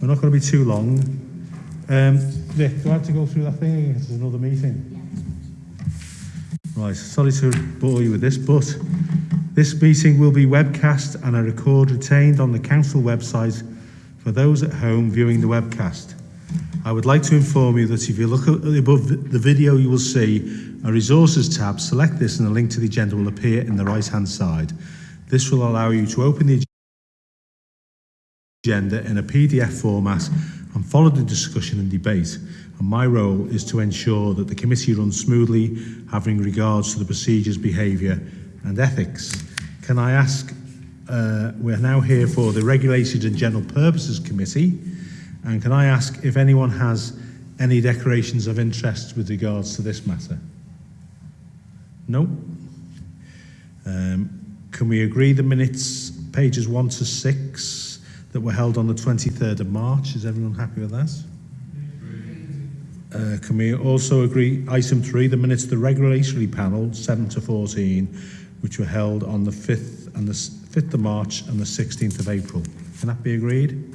We're not going to be too long. Um, Rick, do I have to go through that thing again? there's another meeting. Right, sorry to bore you with this, but this meeting will be webcast and a record retained on the council website for those at home viewing the webcast. I would like to inform you that if you look above the video, you will see a resources tab. Select this and a link to the agenda will appear in the right hand side. This will allow you to open the agenda in a PDF format and followed the discussion and debate and my role is to ensure that the committee runs smoothly having regards to the procedures, behaviour and ethics. Can I ask, uh, we're now here for the Regulated and General Purposes Committee and can I ask if anyone has any declarations of interest with regards to this matter? No? Um, can we agree the minutes, pages 1 to 6? that were held on the 23rd of March. Is everyone happy with that? Uh, can we also agree item 3, the minutes of the regulatory panel 7 to 14, which were held on the 5th and the 5th of March and the 16th of April. Can that be agreed?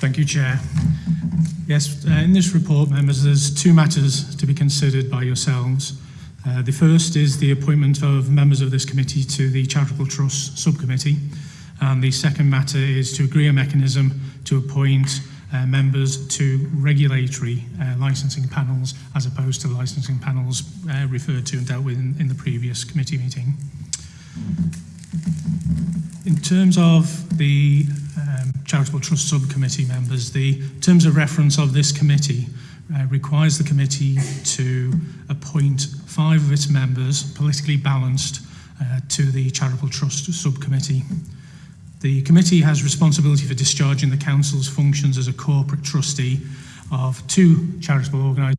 Thank you, Chair. Yes, uh, in this report, members, there's two matters to be considered by yourselves. Uh, the first is the appointment of members of this committee to the Charitable Trust Subcommittee. And the second matter is to agree a mechanism to appoint Uh, members to regulatory uh, licensing panels as opposed to licensing panels uh, referred to and dealt with in, in the previous committee meeting. In terms of the um, Charitable Trust Subcommittee members, the terms of reference of this committee uh, requires the committee to appoint five of its members, politically balanced, uh, to the Charitable Trust Subcommittee. Uh, The committee has responsibility for discharging the council's functions as a corporate trustee of two charitable organisations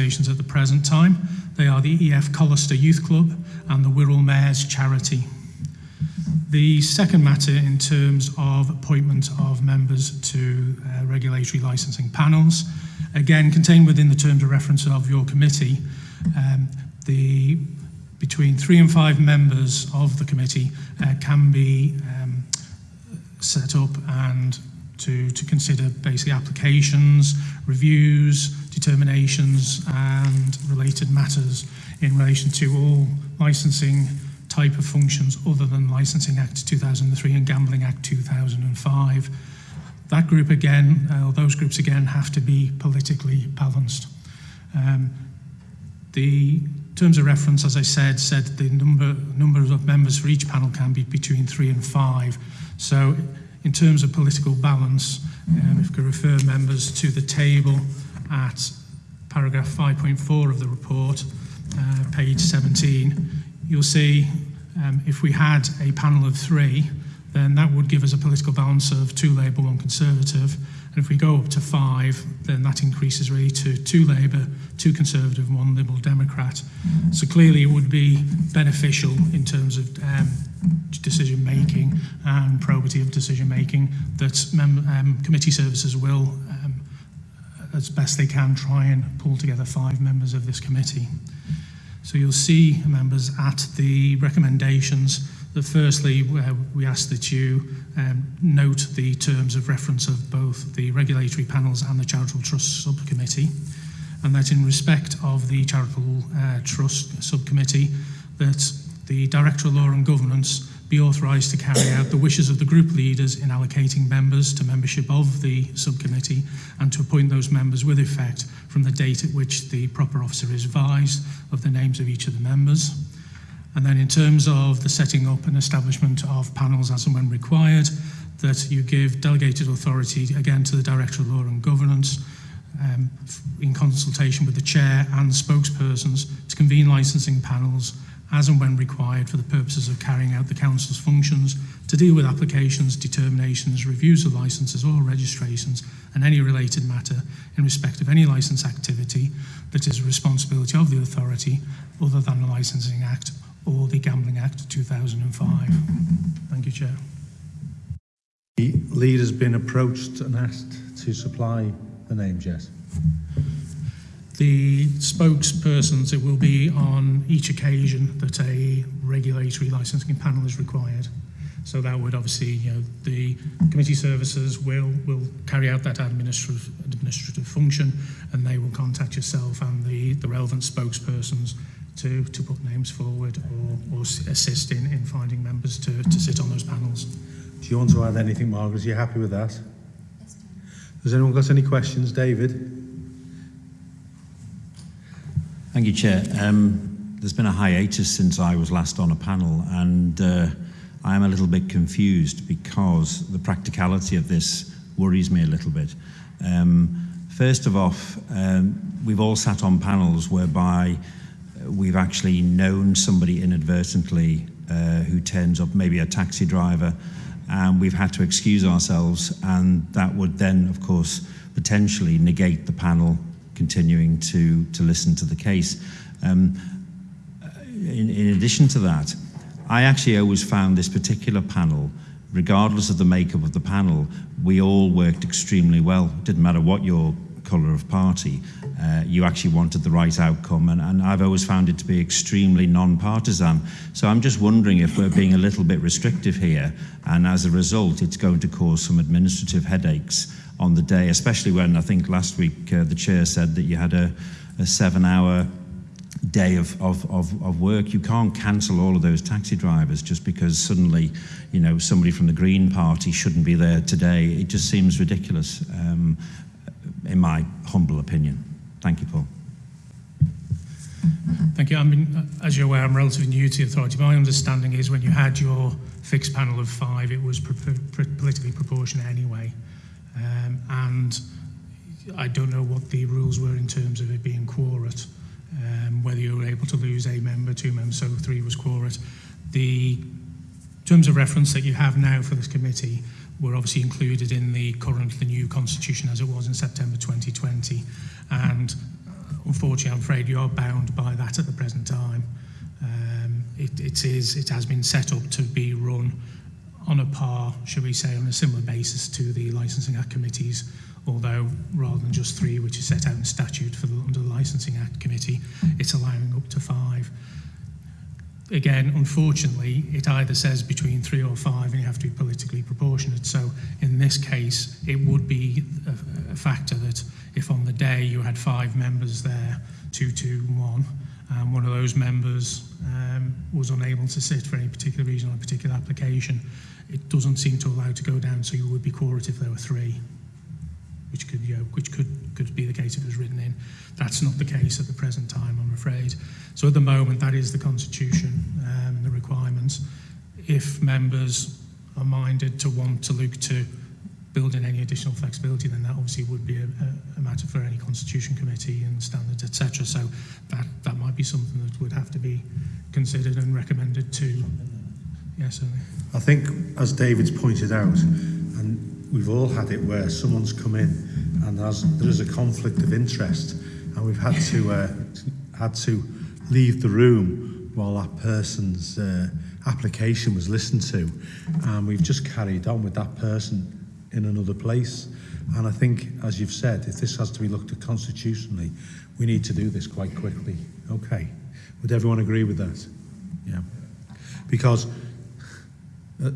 at the present time. They are the EF Collister Youth Club and the Wirral Mares Charity. The second matter in terms of appointment of members to uh, regulatory licensing panels, again contained within the terms of reference of your committee, um, the between three and five members of the committee uh, can be um, set up and to, to consider basic applications, reviews, determinations and related matters in relation to all licensing type of functions other than Licensing Act 2003 and Gambling Act 2005. That group again, uh, those groups again have to be politically balanced. Um, the terms of reference, as I said, said the number, number of members for each panel can be between three and five. So in terms of political balance, um, if we refer members to the table at paragraph 5.4 of the report, uh, page 17, you'll see um, if we had a panel of three, then that would give us a political balance of two Labour, one Conservative. And if we go up to five, then that increases really to two Labour, two Conservative, one Liberal Democrat. So clearly it would be beneficial in terms of um, decision making and probity of decision making that um, committee services will, um, as best they can, try and pull together five members of this committee. So you'll see members at the recommendations that firstly, uh, we ask that you um, note the terms of reference of both the regulatory panels and the charitable trust subcommittee, and that in respect of the charitable uh, trust subcommittee, that the Director of Law and Governance be authorised to carry out the wishes of the group leaders in allocating members to membership of the subcommittee and to appoint those members with effect from the date at which the proper officer is advised of the names of each of the members. And then in terms of the setting up and establishment of panels as and when required, that you give delegated authority again to the Director of Law and Governance um, in consultation with the Chair and spokespersons to convene licensing panels as and when required for the purposes of carrying out the Council's functions to deal with applications, determinations, reviews of licenses or registrations and any related matter in respect of any license activity that is a responsibility of the authority other than the Licensing Act or the Gambling Act 2005. Thank you, Chair. The lead has been approached and asked to supply the names, yes. The spokespersons, it will be on each occasion that a regulatory licensing panel is required. So that would obviously, you know, the committee services will will carry out that administrative administrative function, and they will contact yourself and the the relevant spokespersons to, to put names forward or, or assist in, in finding members to, to sit on those panels. Do you want to add anything, Margaret? Are you happy with that? Yes, Has anyone got any questions? David? Thank you, Chair. Um, there's been a hiatus since I was last on a panel, and uh, I am a little bit confused because the practicality of this worries me a little bit. Um, first of all, um, we've all sat on panels whereby we've actually known somebody inadvertently uh, who turns up, maybe a taxi driver, and we've had to excuse ourselves, and that would then, of course, potentially negate the panel continuing to, to listen to the case. Um, in, in addition to that, I actually always found this particular panel regardless of the makeup of the panel, we all worked extremely well. It didn't matter what your colour of party. Uh, you actually wanted the right outcome, and, and I've always found it to be extremely non-partisan. So I'm just wondering if we're being a little bit restrictive here, and as a result, it's going to cause some administrative headaches on the day, especially when I think last week uh, the chair said that you had a, a seven-hour day of, of, of, of work. You can't cancel all of those taxi drivers just because suddenly, you know, somebody from the Green Party shouldn't be there today. It just seems ridiculous. Um, in my humble opinion. Thank you, Paul. Thank you. I mean, as you're aware, I'm relatively new to the authority. My understanding is when you had your fixed panel of five, it was pro pro politically proportionate anyway. Um, and I don't know what the rules were in terms of it being quorate, um, whether you were able to lose a member, two members, so three was quorate. The terms of reference that you have now for this committee were obviously included in the current, the new constitution as it was in September 2020. And uh, unfortunately, I'm afraid you are bound by that at the present time. Um, it, it, is, it has been set up to be run on a par, should we say, on a similar basis to the Licensing Act committees, although rather than just three, which is set out in statute for the, under the Licensing Act committee, it's allowing up to five again, unfortunately, it either says between three or five and you have to be politically proportionate. So in this case, it would be a, a factor that if on the day you had five members there, two, two, one, and um, one of those members um, was unable to sit for any particular reason on a particular application, it doesn't seem to allow to go down, so you would be quorum if there were three, which could, you know, which could again. That's not the case at the present time, I'm afraid. So at the moment, that is the constitution um, and the requirements. If members are minded to want to look to build in any additional flexibility, then that obviously would be a, a matter for any constitution committee and standards, etc. So that, that might be something that would have to be considered and recommended to. Yeah, I think, as David's pointed out, and we've all had it where someone's come in and there is a conflict of interest, and we've had to uh, had to leave the room while that person's uh, application was listened to, and we've just carried on with that person in another place. And I think, as you've said, if this has to be looked at constitutionally, we need to do this quite quickly. Okay. Would everyone agree with that? Yeah. Because, uh,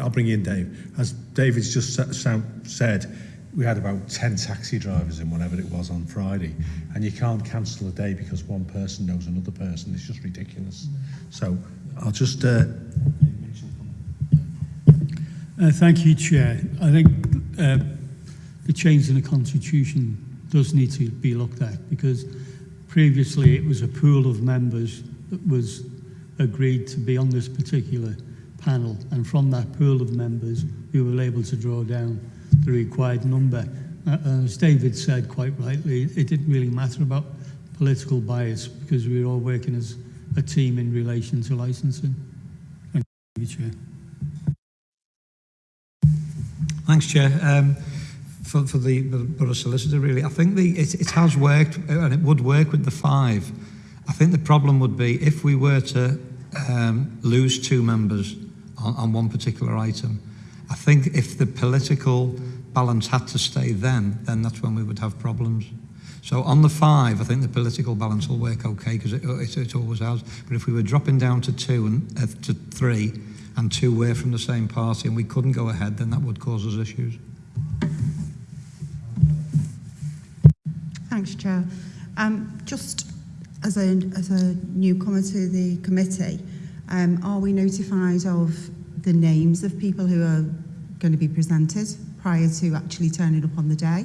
I'll bring you in, Dave. As David's just sa said, we had about 10 taxi drivers in whatever it was on Friday and you can't cancel a day because one person knows another person it's just ridiculous so I'll just uh, uh thank you chair I think uh, the change in the constitution does need to be looked at because previously it was a pool of members that was agreed to be on this particular panel and from that pool of members we were able to draw down the required number. Uh, uh, as David said quite rightly, it didn't really matter about political bias because we were all working as a team in relation to licensing. Thank you, Chair. Thanks, Chair. Um, for, for the Borough Solicitor, really, I think the, it, it has worked uh, and it would work with the five. I think the problem would be if we were to um, lose two members on, on one particular item, I think if the political balance had to stay then, then that's when we would have problems. So on the five, I think the political balance will work okay because it, it, it always has. But if we were dropping down to two and uh, to three, and two were from the same party, and we couldn't go ahead, then that would cause us issues. Thanks, Chair. Um, just as a, as a newcomer to the committee, um, are we notified of the names of people who are going to be presented prior to actually turning up on the day.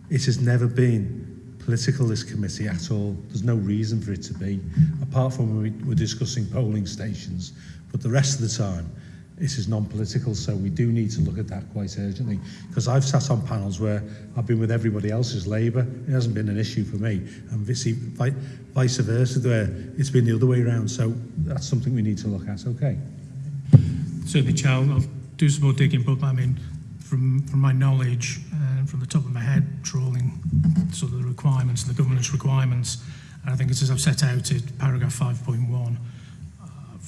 it has never been political, this committee, at all. There's no reason for it to be, apart from when we were discussing polling stations. But the rest of the time, this is non-political, so we do need to look at that quite urgently. Because I've sat on panels where I've been with everybody else's Labour, it hasn't been an issue for me, and vice versa, where it's been the other way around. So that's something we need to look at, okay? the Charles, I'll do some more digging, but I mean, from, from my knowledge and uh, from the top of my head, trawling sort of the requirements, the governance requirements, and I think it's as I've set out in paragraph 5.1, uh,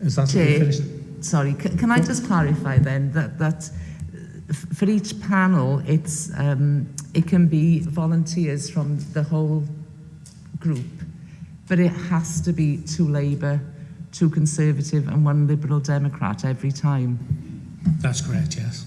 Is that Jay, finished? Sorry, can, can I just clarify then that that for each panel, it's um, it can be volunteers from the whole group, but it has to be two Labour, two Conservative and one Liberal Democrat every time. That's correct, yes.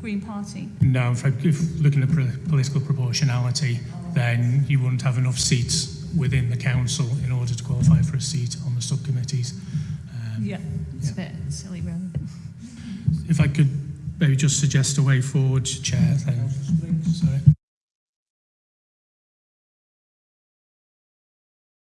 Green Party? No, if, fact, if looking at political proportionality, then you wouldn't have enough seats within the council in order to qualify for a seat on the subcommittees. Um, yeah. It's yeah. a bit silly, really. If I could maybe just suggest a way forward, Chair. Then. Sorry.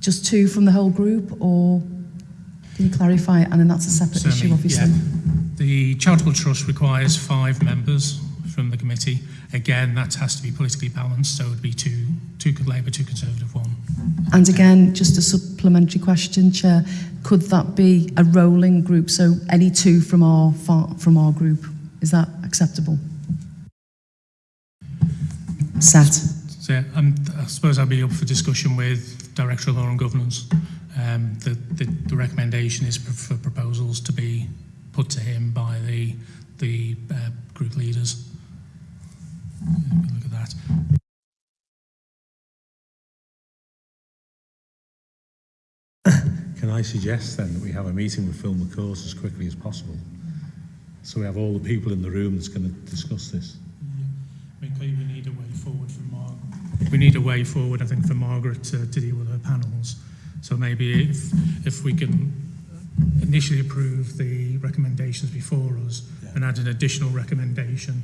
just two from the whole group, or can you clarify? And then that's a separate Certainly, issue, obviously. Yeah. The Charitable Trust requires five members from the committee. Again, that has to be politically balanced, so it would be two, two labor two Conservative, one. And again, just a supplementary question, Chair. Could that be a rolling group, so any two from our, from our group? Is that acceptable? Sat. So, yeah, um, i I suppose I'll be up for discussion with Director of Law and Governance. Um, the, the, the recommendation is for proposals to be put to him by the, the uh, group leaders. Look at that. Can I suggest then that we have a meeting with Phil McCourse as quickly as possible? So we have all the people in the room that's going to discuss this. Yeah. I mean, clearly we need a way forward for Mark we need a way forward, I think, for Margaret to, to deal with her panels. So maybe if, if we can initially approve the recommendations before us yeah. and add an additional recommendation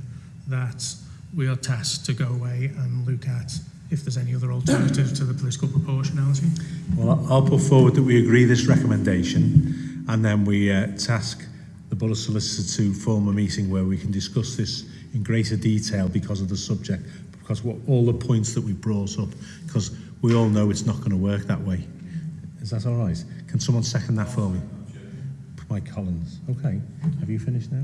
that we are tasked to go away and look at if there's any other alternative to the political proportionality. Well, I'll put forward that we agree this recommendation and then we uh, task the Borough Solicitor to form a meeting where we can discuss this in greater detail because of the subject because what, all the points that we brought up, because we all know it's not going to work that way. Is that all right? Can someone second that for me? my Collins. Okay. Have you finished now?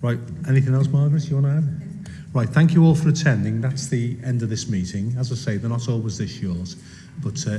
Right. Anything else, Margaret, you want to add? Right. Thank you all for attending. That's the end of this meeting. As I say, they're not always this yours but uh,